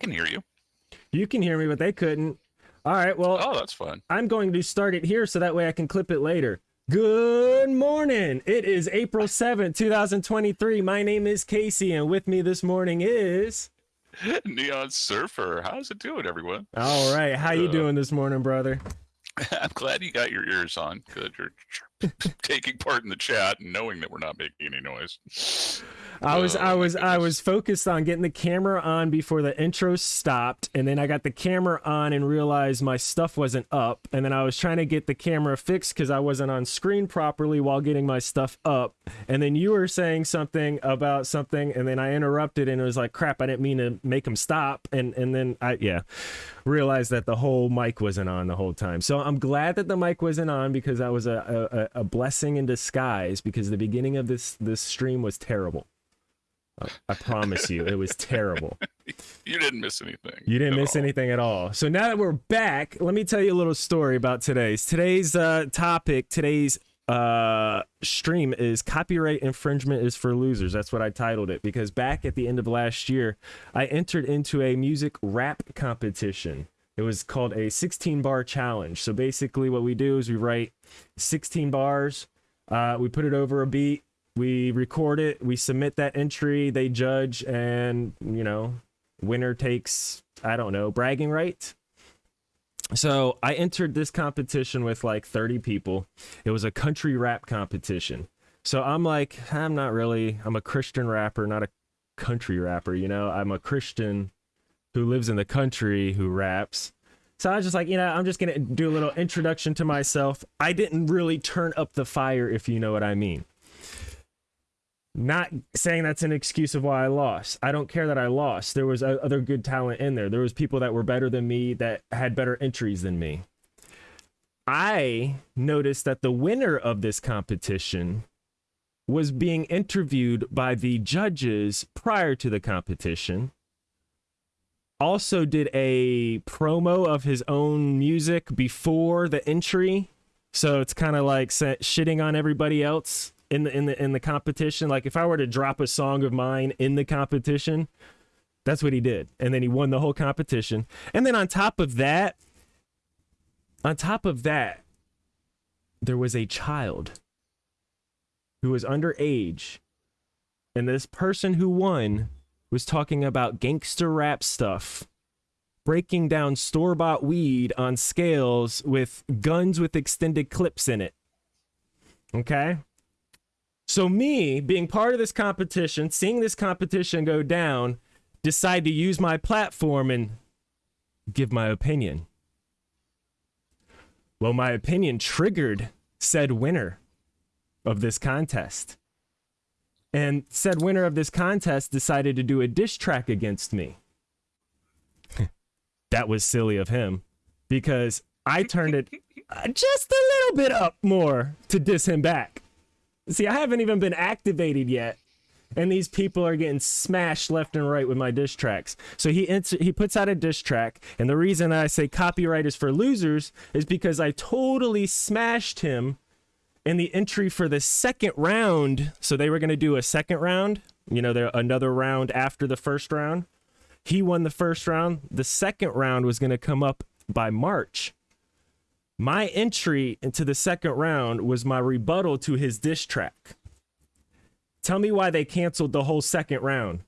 can hear you. You can hear me, but they couldn't. All right, well, Oh, that's fun. I'm going to start it here so that way I can clip it later. Good morning. It is April 7th, 2023. My name is Casey, and with me this morning is. Neon Surfer. How's it doing, everyone? All right, how you Uh, doing this morning, brother? I'm glad you got your ears on. Good. You're taking part in the chat and knowing that we're not making any noise. I was I was I was focused on getting the camera on before the intro stopped and then I got the camera on and realized my stuff wasn't up and then I was trying to get the camera fixed cuz I wasn't on screen properly while getting my stuff up and then you were saying something about something and then I interrupted and it was like crap I didn't mean to make him stop and and then I yeah realized that the whole mic wasn't on the whole time. So I'm glad that the mic wasn't on because that was a a, a blessing in disguise because the beginning of this this stream was terrible. I promise you, it was terrible. You didn't miss anything. You didn't miss all. anything at all. So now that we're back, let me tell you a little story about today's. Today's uh, topic, today's uh, stream is copyright infringement is for losers. That's what I titled it because back at the end of last year, I entered into a music rap competition. It was called a 16 bar challenge. So basically, what we do is we write 16 bars, uh, we put it over a beat, we record it, we submit that entry, they judge, and you know, winner takes I don't know bragging rights. So I entered this competition with like 30 people. It was a country rap competition. So I'm like, I'm not really. I'm a Christian rapper, not a country rapper. You know, I'm a Christian who lives in the country who raps. So I was just like, you know, I'm just gonna do a little introduction to myself. I didn't really turn up the fire, if you know what I mean. Not saying that's an excuse of why I lost. I don't care that I lost. There was other good talent in there. There was people that were better than me that had better entries than me. I noticed that the winner of this competition was being interviewed by the judges prior to the competition. Also did a promo of his own music before the entry. So it's kind of like shitting on everybody else in the in the in the competition. Like if I were to drop a song of mine in the competition, that's what he did. And then he won the whole competition. And then on top of that, on top of that, there was a child who was underage. And this person who won was talking about gangster rap stuff, breaking down store bought weed on scales with guns with extended clips in it. Okay? So, me being part of this competition, seeing this competition go down, decide to use my platform and give my opinion. Well, my opinion triggered said winner of this contest. And said winner of this contest decided to do a diss track against me. that was silly of him because I turned it uh, just a little bit up more to diss him back. See, I haven't even been activated yet. And these people are getting smashed left and right with my diss tracks. So he he puts out a diss track, and the reason I say copyright is for losers is because I totally smashed him in the entry for the second round. So they were going to do a second round, you know, another round after the first round. He won the first round. The second round was going to come up by March. My entry into the second round was my rebuttal to his diss track. Tell me why they canceled the whole second round.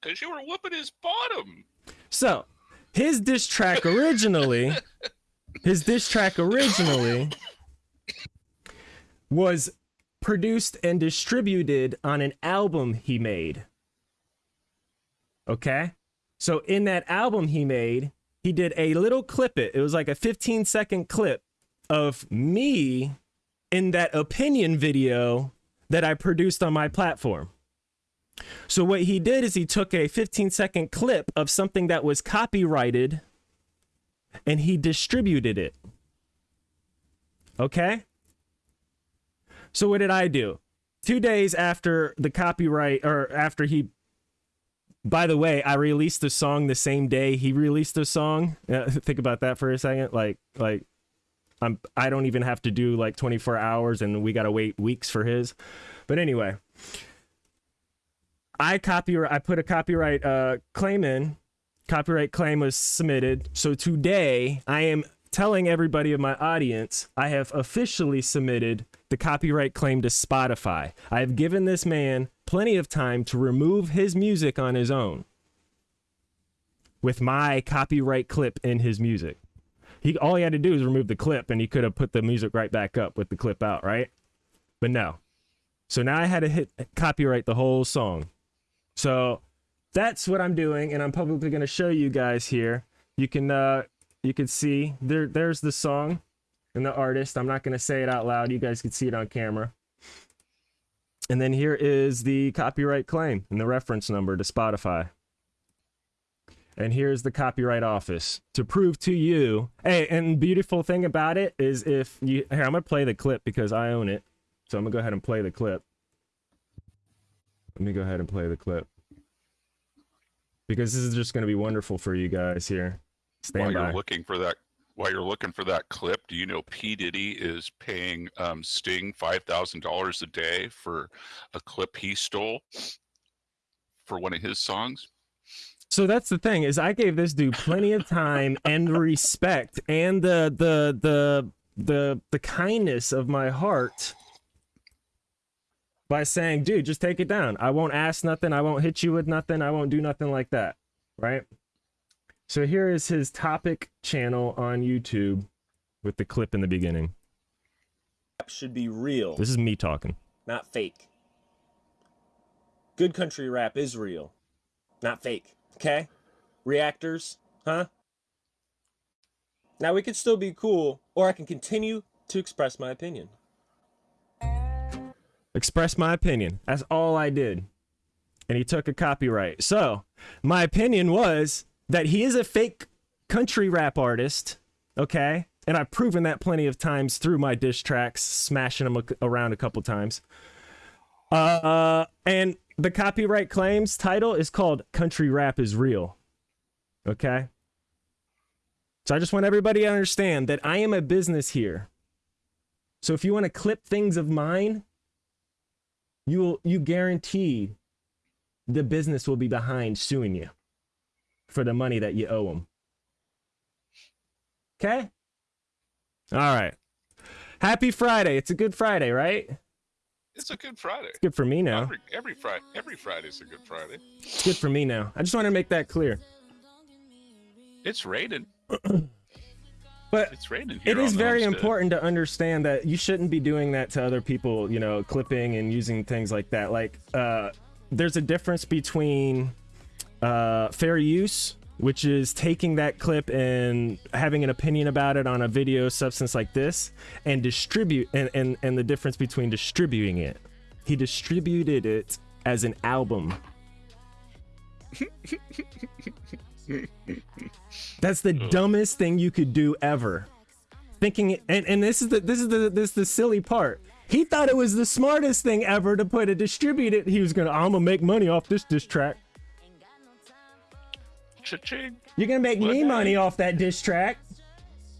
Because you were whooping his bottom. So, his diss track originally, his diss track originally was produced and distributed on an album he made. Okay? So, in that album he made, he did a little clip it. It was like a 15 second clip of me in that opinion video that I produced on my platform. So what he did is he took a 15 second clip of something that was copyrighted and he distributed it. Okay? So what did I do? 2 days after the copyright or after he by the way, I released the song the same day he released the song. Uh, think about that for a second. Like like I'm I don't even have to do like 24 hours and we got to wait weeks for his. But anyway, I copyright I put a copyright uh claim in copyright claim was submitted. So today I am telling everybody of my audience I have officially submitted the copyright claim to Spotify. I have given this man plenty of time to remove his music on his own with my copyright clip in his music. He all he had to do was remove the clip and he could have put the music right back up with the clip out, right? But no. So now I had to hit copyright the whole song. So that's what I'm doing, and I'm publicly gonna show you guys here. You can uh you can see there there's the song and the artist. I'm not gonna say it out loud. You guys can see it on camera. And then here is the copyright claim and the reference number to Spotify. And here's the copyright office to prove to you. Hey, and beautiful thing about it is if you here, I'm gonna play the clip because I own it. So I'm gonna go ahead and play the clip. Let me go ahead and play the clip. Because this is just gonna be wonderful for you guys here. While Stand you're by. looking for that, while you're looking for that clip, do you know P Diddy is paying um, Sting five thousand dollars a day for a clip he stole for one of his songs? So that's the thing is I gave this dude plenty of time and respect and the the the the the kindness of my heart by saying, dude, just take it down. I won't ask nothing. I won't hit you with nothing. I won't do nothing like that. Right? So here is his topic channel on YouTube with the clip in the beginning. should be real, This is me talking. not fake. Good country rap is real, not fake. Okay? Reactors, huh? Now we could still be cool, or I can continue to express my opinion. express my opinion. That's all I did. And he took a copyright. So, my opinion was that he is a fake country rap artist, okay? And I've proven that plenty of times through my diss tracks, smashing them around a couple times. Uh, and the copyright claims title is called Country Rap is Real. Okay? So I just want everybody to understand that I am a business here. So if you want to clip things of mine, you will you guarantee the business will be behind suing you for the money that you owe them. Okay? All right. Happy Friday. It's a good Friday, right? It's a good Friday. It's good for me now. Every, every Friday, every Friday's a good Friday. It's good for me now. I just want to make that clear. It's raining. But It's raining here. it is very homestead. important to understand that you shouldn't be doing that to other people, you know, clipping and using things like that. Like, uh, there's a difference between uh, fair use, which is taking that clip and having an opinion about it on a video substance like this, and distribute, and, and, and the difference between distributing it. He distributed it as an album. That's the dumbest thing you could do ever. Thinking and, and this is the this is the this is the silly part. He thought it was the smartest thing ever to put a distribute it. He was gonna I'm gonna make money off this diss track. Cha-ching. You're gonna make me What? money off that diss track.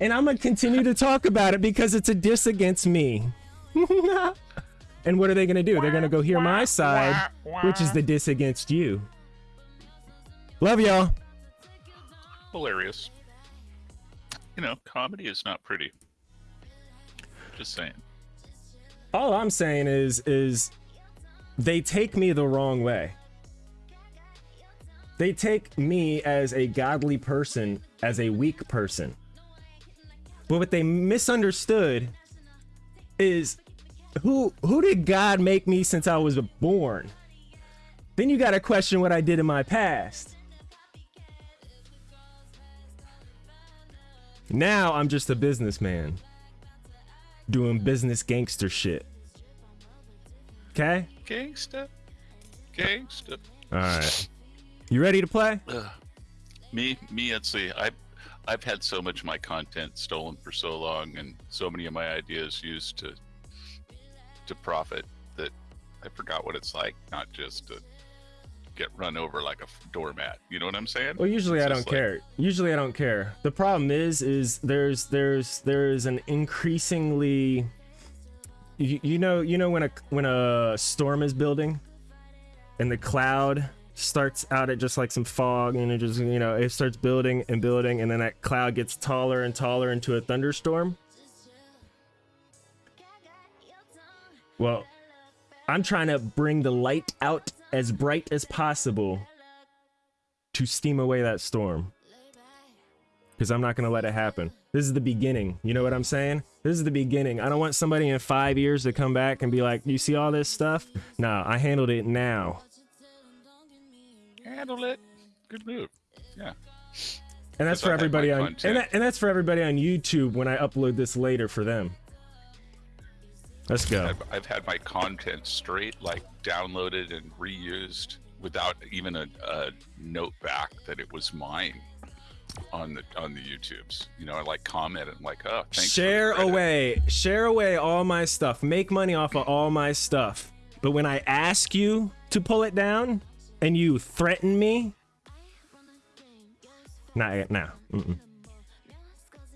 And I'm gonna continue to talk about it because it's a diss against me. and what are they gonna do? They're gonna go hear my side, which is the diss against you. Love y'all. Hilarious. You know, comedy is not pretty. Just saying. all I'm saying is is they take me the wrong way. They take me as a godly person as a weak person. But what they misunderstood is who who did God make me since I was born? Then you got to question what I did in my past. Now I'm just a businessman doing business gangster shit. Okay? Gangster. Gangster. All right. You ready to play? Ugh. Me, me, let's see. I, I've had so much of my content stolen for so long, and so many of my ideas used to, to profit that I forgot what it's like not just to get run over like a doormat. You know what I'm saying? Well, usually It's I don't like- care. Usually I don't care. The problem is, is there's there's there's an increasingly, you, you know you know when a when a storm is building, and the cloud starts out at just like some fog and it just you know it starts building and building and then that cloud gets taller and taller into a thunderstorm. Well i'm trying to bring the light out as bright as possible to steam away that storm. Because i'm not going to let it happen. This is the beginning. You know what i'm saying? This is the beginning. I don't want somebody in five years to come back and be like you see all this stuff? No i handled it now Handle it. Good move. Yeah. And that's for everybody on content. and, that, and that's for everybody on YouTube when I upload this later for them. Let's go. I've, I've had my content straight, like downloaded and reused without even a, a note back that it was mine on the on the YouTubes. You know, I like comment and like, oh. Share away, share away all my stuff. Make money off of all my stuff. But when I ask you to pull it down and you threaten me, nah, nah. Mm-mm.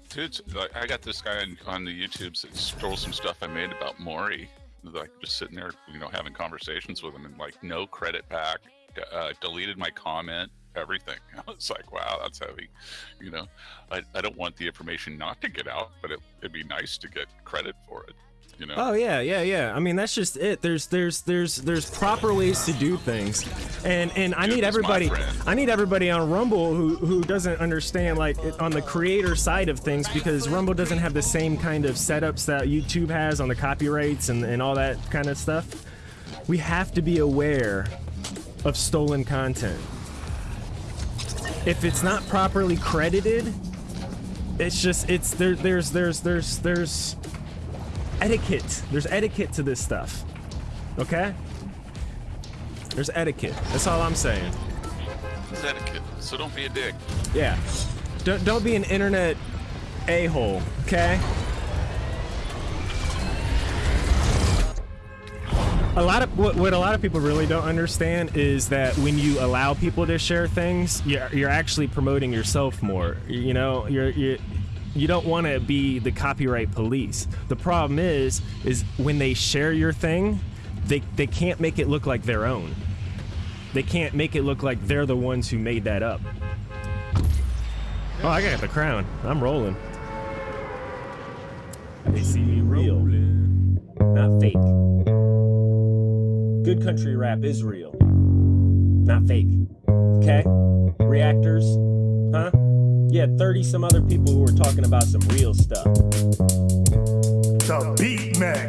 Dude, like, I got this guy on, on the YouTubes that stole some stuff I made about Maury. Like just sitting there, you know, having conversations with him, and like no credit back. Uh, deleted my comment, everything. I was like, wow, that's heavy. You know, I, I don't want the information not to get out, but it, it'd be nice to get credit for it. You know. Oh yeah, yeah, yeah. I mean, that's just it. There's there's there's there's proper ways to do things, and and I Dude need everybody. I need everybody on Rumble who who doesn't understand like on the creator side of things because Rumble doesn't have the same kind of setups that YouTube has on the copyrights and and all that kind of stuff. We have to be aware of stolen content. If it's not properly credited, it's just it's there. There's there's there's there's etiquette. There's etiquette to this stuff. Okay? There's etiquette. That's all I'm saying. It's etiquette, so don't be a dick. Yeah. Don't don't be an internet a-hole, okay? A lot of what, what a lot of people really don't understand is that when you allow people to share things, you're, you're actually promoting yourself more. You know, you're you you don't want to be the copyright police. The problem is is when they share your thing, they they can't make it look like their own. They can't make it look like they're the ones who made that up. Oh, I got the crown. I'm rolling. They see me real, not fake. Good country rap is real, not fake. Okay? Reactors, huh? You had 30 some other people who were talking about some real stuff. The Beat Man.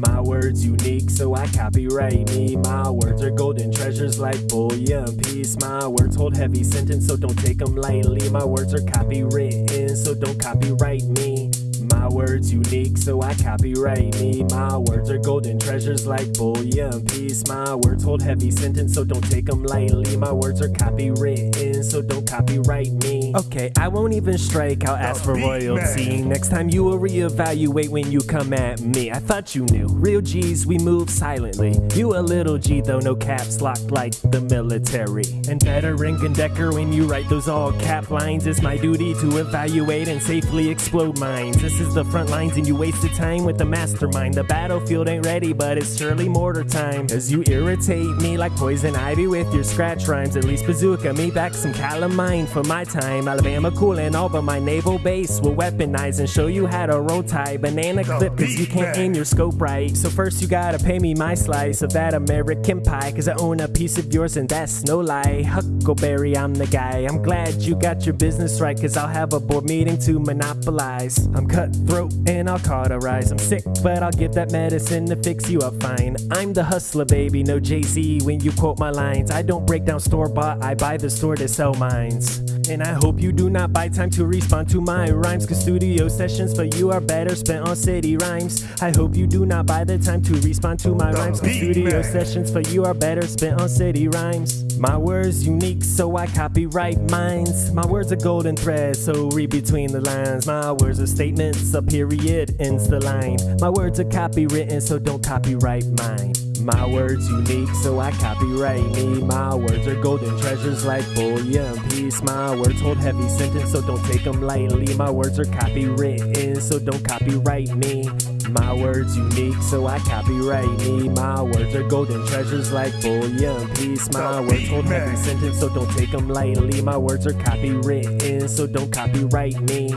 My words unique, so I copyright me. My words are golden treasures like bullion piece. My words hold heavy sentence, so don't take them lightly. My words are copywritten, so don't copyright me. My words unique, so I copyright me. My words are golden treasures like bullion piece. My words hold heavy sentence, so don't take them lightly. My words are copywritten, so don't copyright me. Okay, I won't even strike, I'll ask for royalty. Next time you will reevaluate when you come at me. I thought you knew. Real G's, we move silently. You a little G though, no caps locked like the military. And better ring Decker when you write those all cap lines. It's my duty to evaluate and safely explode mines. This is the front lines and you wasted time with the mastermind. The battlefield ain't ready, but it's surely mortar time. As you irritate me like poison ivy with your scratch rhymes. At least bazooka me back some calamine for my time. Alabama coolin' all but my naval base will weaponize and show you how to roll tie. Banana clip cause you can't aim your scope right. So first you gotta pay me my slice of that American pie. Cause I own a piece of yours and that's no lie. Huckleberry, I'm the guy. I'm glad you got your business right. Cause I'll have a board meeting to monopolize. I'm cutthroat and I'll cauterize. I'm sick, but I'll give that medicine to fix you up fine. I'm the hustler, baby, no Jay Z when you quote my lines. I don't break down store bought, I buy the store to sell mines. And I hope you do not buy time to respond to my rhymes. Cause studio sessions for you are better spent on city rhymes. I hope you do not buy the time to respond to my rhymes. Cause studio sessions for you are better spent on city rhymes. My words unique, so I copyright mines. My words are golden thread, so read between the lines. My words are statements, a period ends the line. My words are copywritten, so don't copyright mine. My words unique, so I copyright me. My words are golden treasures like bullion piece. My words hold heavy sentence, so don't take them lightly. My words are copywritten, so don't copyright me. My words unique, so I copyright me. My words are golden treasures like bullion piece. My words hold heavy sentence, so don't take them lightly. My words are copywritten, so don't copyright me.